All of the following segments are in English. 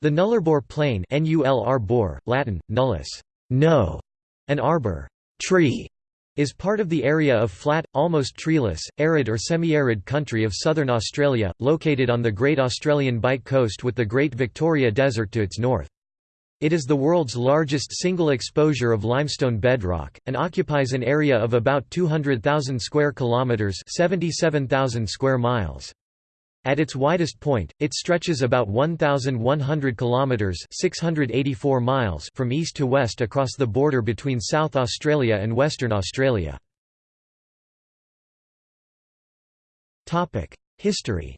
The Nullarbor Plain NULR Latin, nullus no", and arbor tree", is part of the area of flat, almost treeless, arid or semi-arid country of southern Australia, located on the Great Australian Bight coast with the Great Victoria Desert to its north. It is the world's largest single exposure of limestone bedrock, and occupies an area of about 200,000 square kilometres 77,000 square miles. At its widest point, it stretches about 1,100 kilometres 684 miles from east to west across the border between South Australia and Western Australia. History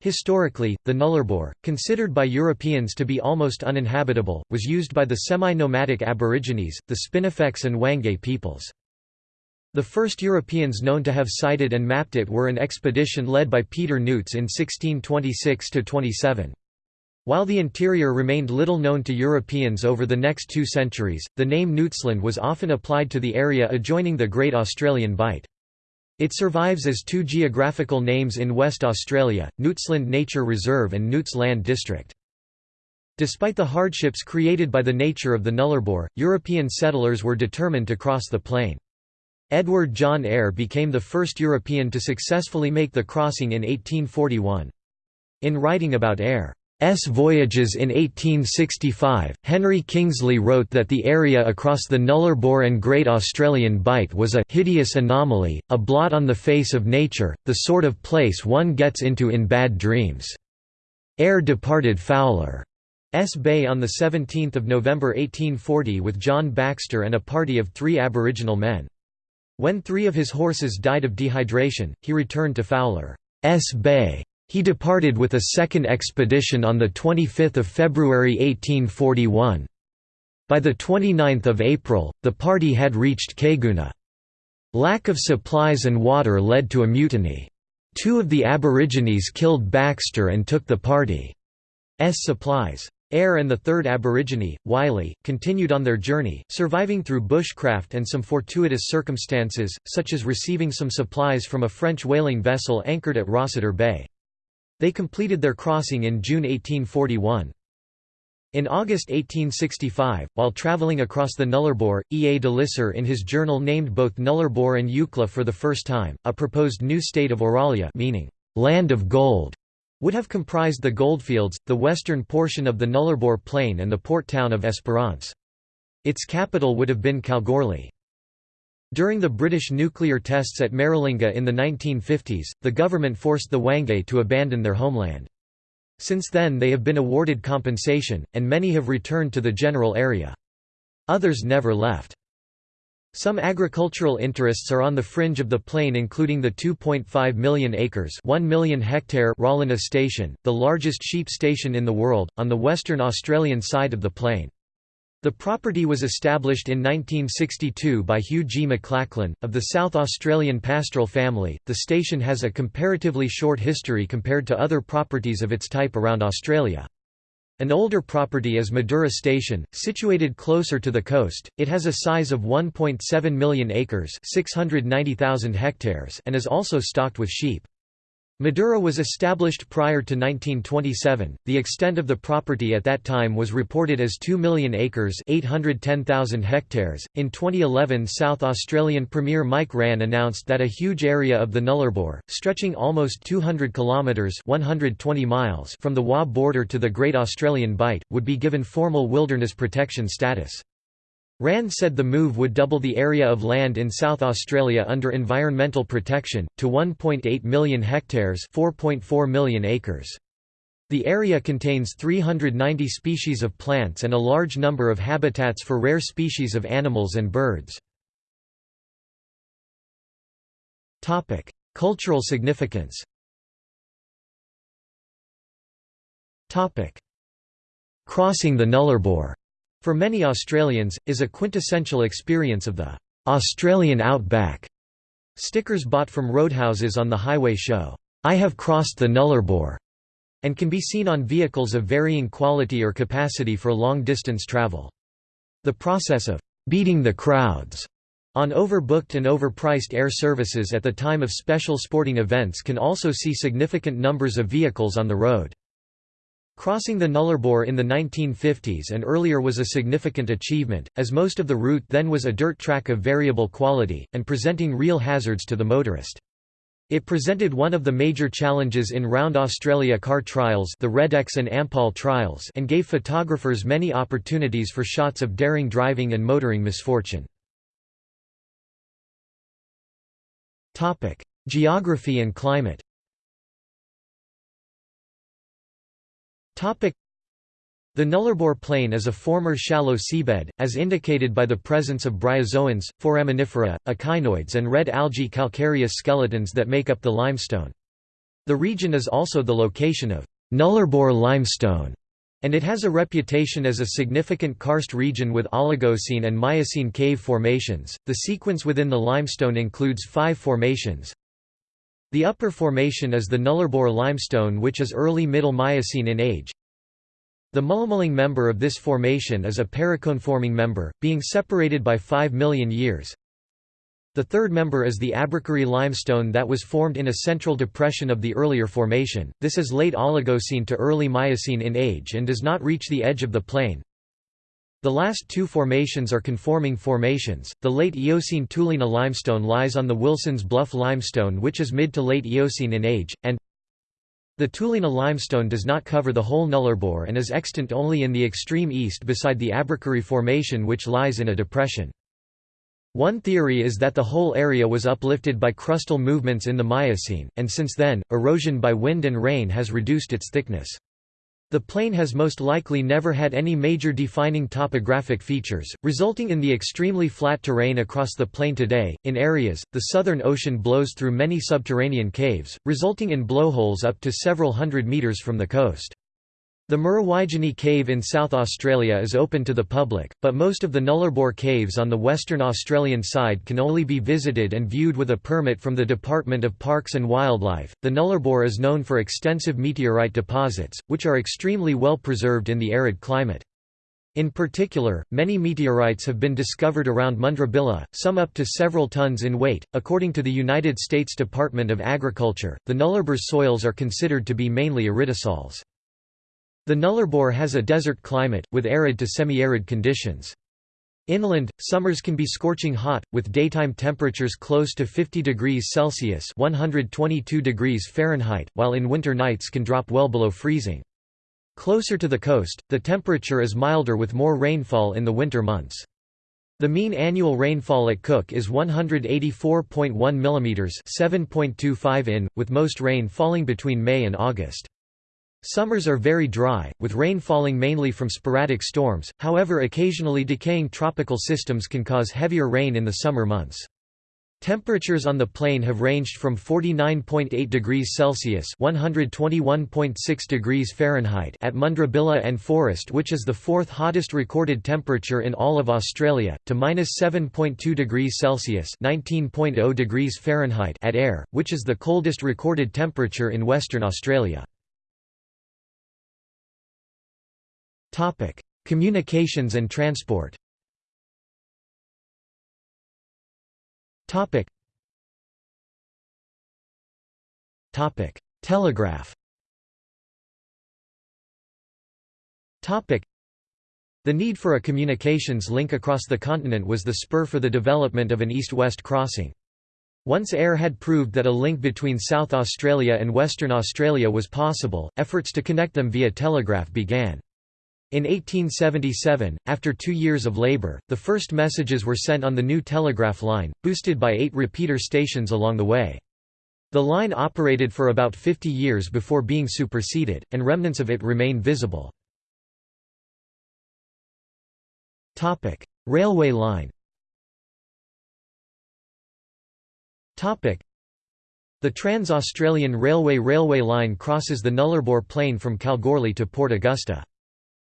Historically, the Nullarbor, considered by Europeans to be almost uninhabitable, was used by the semi-nomadic Aborigines, the Spinifex and Wangai peoples. The first Europeans known to have sighted and mapped it were an expedition led by Peter Nuyts in 1626–27. While the interior remained little known to Europeans over the next two centuries, the name Nuytsland was often applied to the area adjoining the Great Australian Bight. It survives as two geographical names in West Australia, Nuytsland Nature Reserve and Nuyts Land District. Despite the hardships created by the nature of the Nullarbor, European settlers were determined to cross the plain. Edward John Eyre became the first European to successfully make the crossing in 1841. In writing about Eyre's voyages in 1865, Henry Kingsley wrote that the area across the Nullarbor and Great Australian Bight was a «hideous anomaly, a blot on the face of nature, the sort of place one gets into in bad dreams». Eyre departed Fowler's Bay on 17 November 1840 with John Baxter and a party of three Aboriginal men. When three of his horses died of dehydration, he returned to Fowler's Bay. He departed with a second expedition on 25 February 1841. By 29 April, the party had reached Caiguna. Lack of supplies and water led to a mutiny. Two of the Aborigines killed Baxter and took the party's supplies. Eyre and the third Aborigine, Wylie, continued on their journey, surviving through bushcraft and some fortuitous circumstances, such as receiving some supplies from a French whaling vessel anchored at Rossiter Bay. They completed their crossing in June 1841. In August 1865, while travelling across the Nullarbor, E. A. de Lisser in his journal named both Nullarbor and Eucla for the first time, a proposed new state of Auralia meaning, land of gold would have comprised the goldfields, the western portion of the Nullarbor Plain and the port town of Esperance. Its capital would have been Kalgoorlie. During the British nuclear tests at Maralinga in the 1950s, the government forced the Wangai to abandon their homeland. Since then they have been awarded compensation, and many have returned to the general area. Others never left. Some agricultural interests are on the fringe of the plain including the 2.5 million acres 1 million hectare Rawlinna Station, the largest sheep station in the world, on the western Australian side of the plain. The property was established in 1962 by Hugh G. McLachlan, of the South Australian pastoral family. The station has a comparatively short history compared to other properties of its type around Australia. An older property is Madura Station, situated closer to the coast. It has a size of 1.7 million acres, 690,000 hectares, and is also stocked with sheep. Madura was established prior to 1927. The extent of the property at that time was reported as 2 million acres, 810,000 hectares. In 2011, South Australian Premier Mike Rann announced that a huge area of the Nullarbor, stretching almost 200 kilometres (120 miles) from the WA border to the Great Australian Bight, would be given formal wilderness protection status. Rann said the move would double the area of land in South Australia under environmental protection, to 1.8 million hectares 4.4 million acres. The area contains 390 species of plants and a large number of habitats for rare species of animals and birds. Cultural significance Crossing the Nullarbor for many Australians, is a quintessential experience of the Australian outback. Stickers bought from roadhouses on the highway show, I have crossed the Nullarbor, and can be seen on vehicles of varying quality or capacity for long-distance travel. The process of beating the crowds On overbooked and overpriced air services at the time of special sporting events can also see significant numbers of vehicles on the road. Crossing the Nullarbor in the 1950s and earlier was a significant achievement, as most of the route then was a dirt track of variable quality, and presenting real hazards to the motorist. It presented one of the major challenges in Round Australia car trials the Redex and Ampol trials and gave photographers many opportunities for shots of daring driving and motoring misfortune. Geography and climate the Nullarbor Plain is a former shallow seabed, as indicated by the presence of bryozoans, foraminifera, echinoids and red algae calcareous skeletons that make up the limestone. The region is also the location of Nullarbor limestone, and it has a reputation as a significant karst region with Oligocene and Miocene cave formations. The sequence within the limestone includes five formations. The upper formation is the Nullarbor limestone which is early Middle Miocene in age. The Mullamullang member of this formation is a paraconeforming member, being separated by 5 million years. The third member is the Abercrombie limestone that was formed in a central depression of the earlier formation. This is late Oligocene to early Miocene in age and does not reach the edge of the plain. The last two formations are conforming formations. The late Eocene Toolinna limestone lies on the Wilson's Bluff limestone, which is mid to late Eocene in age, and the Toolinna limestone does not cover the whole Nullarbor and is extant only in the extreme east beside the Abercrombie Formation, which lies in a depression. One theory is that the whole area was uplifted by crustal movements in the Miocene, and since then, erosion by wind and rain has reduced its thickness. The plain has most likely never had any major defining topographic features, resulting in the extremely flat terrain across the plain today. In areas, the Southern Ocean blows through many subterranean caves, resulting in blowholes up to several hundred meters from the coast. The Murruwidgee Cave in South Australia is open to the public, but most of the Nullarbor caves on the Western Australian side can only be visited and viewed with a permit from the Department of Parks and Wildlife. The Nullarbor is known for extensive meteorite deposits, which are extremely well preserved in the arid climate. In particular, many meteorites have been discovered around Mundrabilla, some up to several tons in weight. According to the United States Department of Agriculture, the Nullarbor soils are considered to be mainly aridisols. The Nullarbor has a desert climate, with arid to semi-arid conditions. Inland, summers can be scorching hot, with daytime temperatures close to 50 degrees Celsius 122 degrees Fahrenheit, while in winter nights can drop well below freezing. Closer to the coast, the temperature is milder with more rainfall in the winter months. The mean annual rainfall at Cook is 184.1 mm 7.25 in, with most rain falling between May and August. Summers are very dry, with rain falling mainly from sporadic storms, however occasionally decaying tropical systems can cause heavier rain in the summer months. Temperatures on the plain have ranged from 49.8 degrees Celsius (121.6 degrees Fahrenheit) at Mundrabilla and Forrest, which is the fourth hottest recorded temperature in all of Australia, to -7.2 degrees Celsius (19.0 degrees Fahrenheit) at Eyre, which is the coldest recorded temperature in Western Australia. Topic: Communications and transport. Topic. Topic: Telegraph. Topic. The need for a communications link across the continent was the spur for the development of an east-west crossing. Once Eyre had proved that a link between South Australia and Western Australia was possible, efforts to connect them via telegraph began. In 1877, after two years of labour, the first messages were sent on the new telegraph line, boosted by eight repeater stations along the way. The line operated for about 50 years before being superseded, and remnants of it remain visible. Railway line The Trans-Australian Railway railway line crosses the Nullarbor Plain from Kalgoorlie to Port Augusta.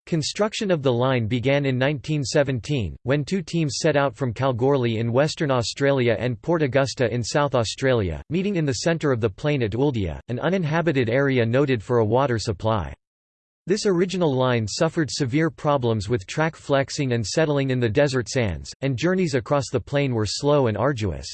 Construction of the line began in 1917, when two teams set out from Kalgoorlie in Western Australia and Port Augusta in South Australia, meeting in the centre of the plain at Ooldea, an uninhabited area noted for a water supply. This original line suffered severe problems with track flexing and settling in the desert sands, and journeys across the plain were slow and arduous.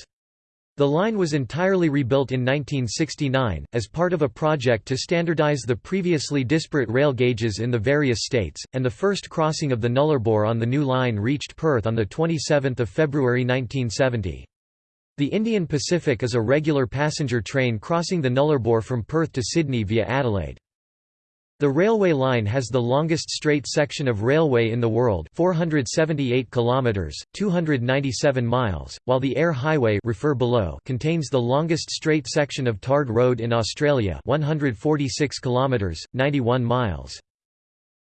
The line was entirely rebuilt in 1969, as part of a project to standardize the previously disparate rail gauges in the various states, and the first crossing of the Nullarbor on the new line reached Perth on 27 February 1970. The Indian Pacific is a regular passenger train crossing the Nullarbor from Perth to Sydney via Adelaide. The railway line has the longest straight section of railway in the world 478 kilometers 297 miles while the Eyre highway refer below contains the longest straight section of tarred road in Australia 146 kilometers 91 miles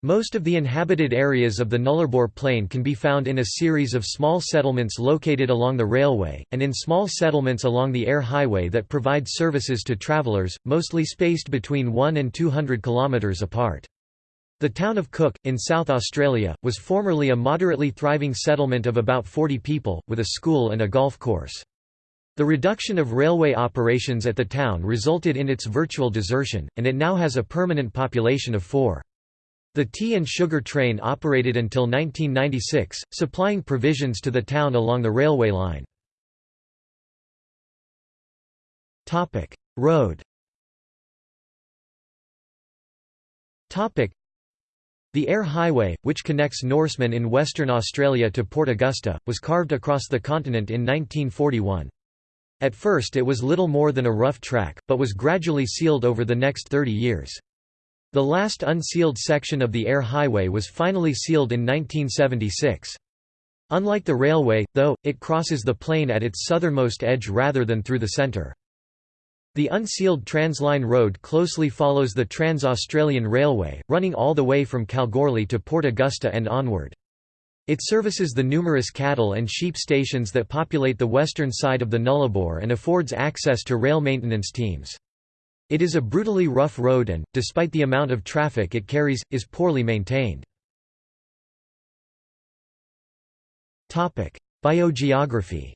most of the inhabited areas of the Nullarbor Plain can be found in a series of small settlements located along the railway, and in small settlements along the Eyre highway that provide services to travellers, mostly spaced between 1 and 200 kilometres apart. The town of Cook, in South Australia, was formerly a moderately thriving settlement of about 40 people, with a school and a golf course. The reduction of railway operations at the town resulted in its virtual desertion, and it now has a permanent population of four. The tea and sugar train operated until 1996, supplying provisions to the town along the railway line. Road the Eyre Highway, which connects Norseman in Western Australia to Port Augusta, was carved across the continent in 1941. At first it was little more than a rough track, but was gradually sealed over the next 30 years. The last unsealed section of the Eyre highway was finally sealed in 1976. Unlike the railway, though, it crosses the plain at its southernmost edge rather than through the centre. The unsealed Transline Road closely follows the Trans-Australian Railway, running all the way from Kalgoorlie to Port Augusta and onward. It services the numerous cattle and sheep stations that populate the western side of the Nullarbor and affords access to rail maintenance teams. It is a brutally rough road and, despite the amount of traffic it carries, is poorly maintained. Biogeography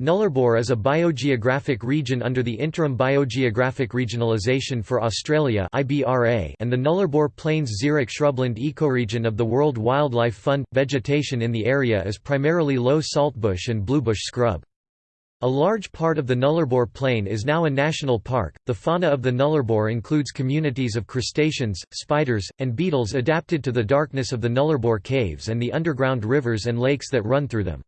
Nullarbor is a biogeographic region under the Interim Biogeographic Regionalisation for Australia and the Nullarbor Plains xeric shrubland ecoregion of the World Wildlife Fund. Vegetation in the area is primarily low saltbush and bluebush scrub. A large part of the Nullarbor Plain is now a national park. The fauna of the Nullarbor includes communities of crustaceans, spiders, and beetles adapted to the darkness of the Nullarbor caves and the underground rivers and lakes that run through them.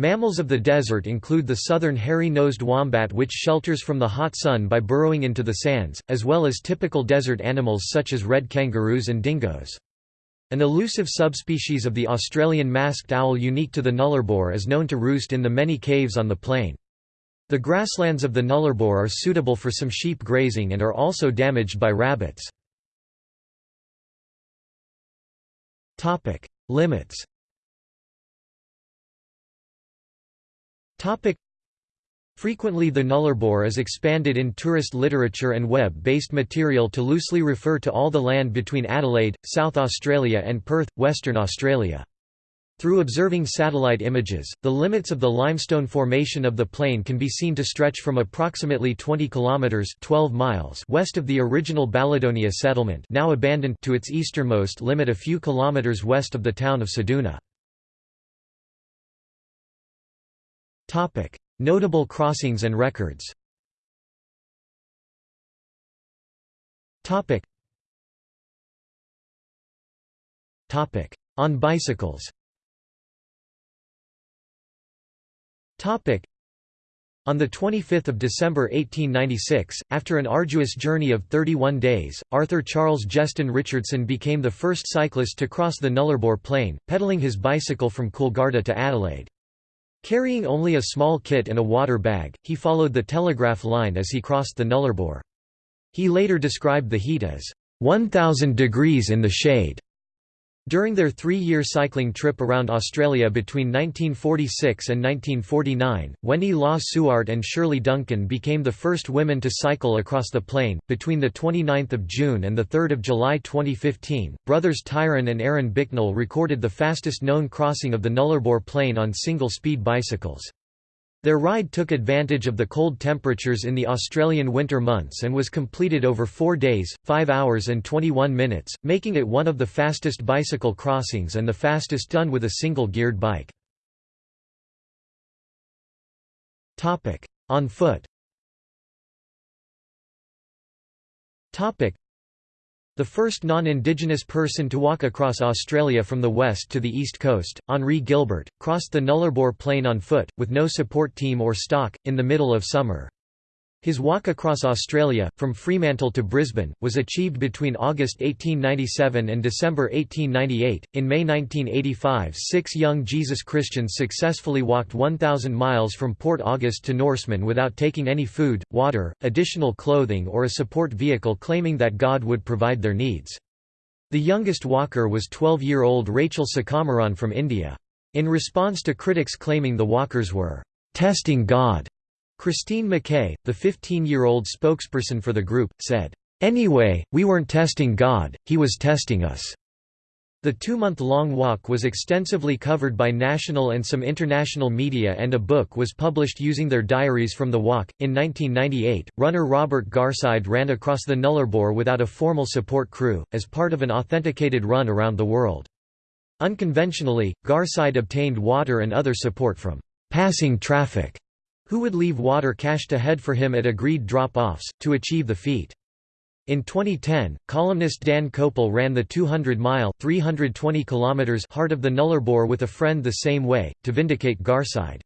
Mammals of the desert include the southern hairy-nosed wombat which shelters from the hot sun by burrowing into the sands, as well as typical desert animals such as red kangaroos and dingoes. An elusive subspecies of the Australian masked owl unique to the Nullarbor is known to roost in the many caves on the plain. The grasslands of the Nullarbor are suitable for some sheep grazing and are also damaged by rabbits. Limits Topic Frequently the nullarbor is expanded in tourist literature and web-based material to loosely refer to all the land between Adelaide, South Australia and Perth, Western Australia. Through observing satellite images, the limits of the limestone formation of the plain can be seen to stretch from approximately 20 kilometers (12 miles) west of the original Balladonia settlement, now abandoned, to its easternmost limit a few kilometers west of the town of Ceduna. Topic: Notable crossings and records. Topic. Topic: On bicycles. Topic. On 25 December 1896, after an arduous journey of 31 days, Arthur Charles Jeston Richardson became the first cyclist to cross the Nullarbor Plain, pedaling his bicycle from Coolgardie to Adelaide. Carrying only a small kit and a water bag, he followed the telegraph line as he crossed the Nullarbor. He later described the heat as 1,000 degrees in the shade. During their three-year cycling trip around Australia between 1946 and 1949, Wendy Law Suart and Shirley Duncan became the first women to cycle across the plain. Between the 29th of June and the 3rd of July 2015, brothers Tyrone and Aaron Bicknell recorded the fastest known crossing of the Nullarbor Plain on single-speed bicycles. Their ride took advantage of the cold temperatures in the Australian winter months and was completed over 4 days, 5 hours and 21 minutes, making it one of the fastest bicycle crossings and the fastest done with a single-geared bike. On foot the first non-indigenous person to walk across Australia from the west to the east coast, Henri Gilbert, crossed the Nullarbor Plain on foot, with no support team or stock, in the middle of summer. His walk across Australia, from Fremantle to Brisbane, was achieved between August 1897 and December 1898. In May 1985, six young Jesus Christians successfully walked 1,000 miles from Port Augusta to Norseman without taking any food, water, additional clothing, or a support vehicle, claiming that God would provide their needs. The youngest walker was 12 year old Rachel Sakamaran from India. In response to critics claiming the walkers were testing God, Christine McKay, the 15-year-old spokesperson for the group, said, "...anyway, we weren't testing God, he was testing us." The two-month-long walk was extensively covered by national and some international media and a book was published using their diaries from the walk. In 1998, runner Robert Garside ran across the Nullarbor without a formal support crew, as part of an authenticated run around the world. Unconventionally, Garside obtained water and other support from passing traffic who would leave water cached ahead for him at agreed drop-offs, to achieve the feat. In 2010, columnist Dan Koeppel ran the 200-mile heart of the Nullarbor with a friend the same way, to vindicate Garside.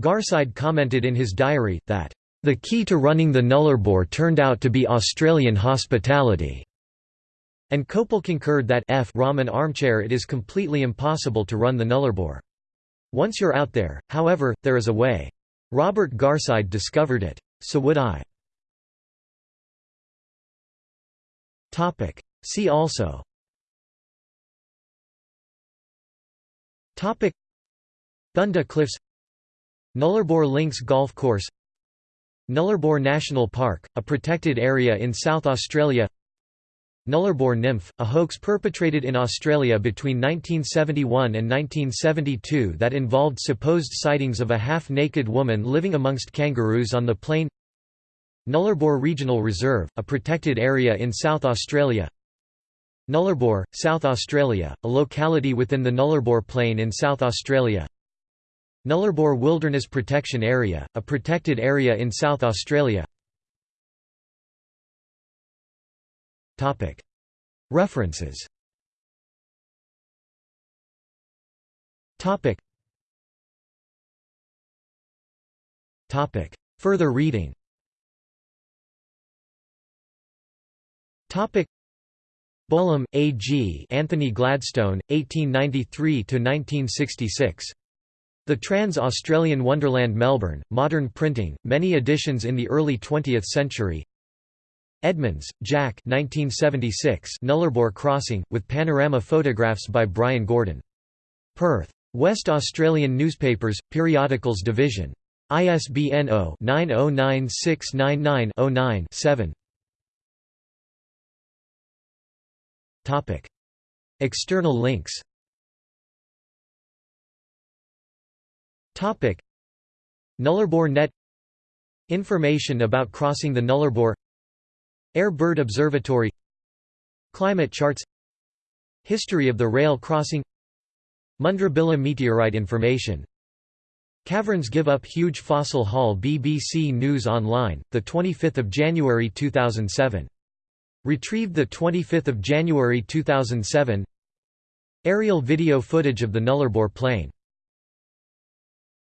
Garside commented in his diary, that, "...the key to running the Nullarbor turned out to be Australian hospitality." And Koeppel concurred that F Raman armchair it is completely impossible to run the Nullarbor. Once you're out there, however, there is a way. Robert Garside discovered it. So would I. See also. Topic. Bunda Cliffs Nullarbor Links Golf Course. Nullarbor National Park, a protected area in South Australia Nullarbor nymph, a hoax perpetrated in Australia between 1971 and 1972 that involved supposed sightings of a half-naked woman living amongst kangaroos on the plain Nullarbor Regional Reserve, a protected area in South Australia Nullarbor, South Australia, a locality within the Nullarbor Plain in South Australia Nullarbor Wilderness Protection Area, a protected area in South Australia References. Further reading. Bolam, A. G. Anthony Gladstone, 1893–1966. The Trans-Australian Wonderland Melbourne, Modern Printing, many editions in the early 20th century Edmonds, Jack 1976 Nullarbor Crossing, with panorama photographs by Brian Gordon. Perth. West Australian Newspapers, Periodicals Division. ISBN 0-909699-09-7 External links Nullarbor Net Information about crossing the Nullarbor Eyre Bird Observatory Climate charts History of the rail crossing Mundrabilla meteorite information. Caverns give up huge fossil haul BBC News Online, 25 January 2007. Retrieved 25 January 2007 Aerial video footage of the Nullarbor Plain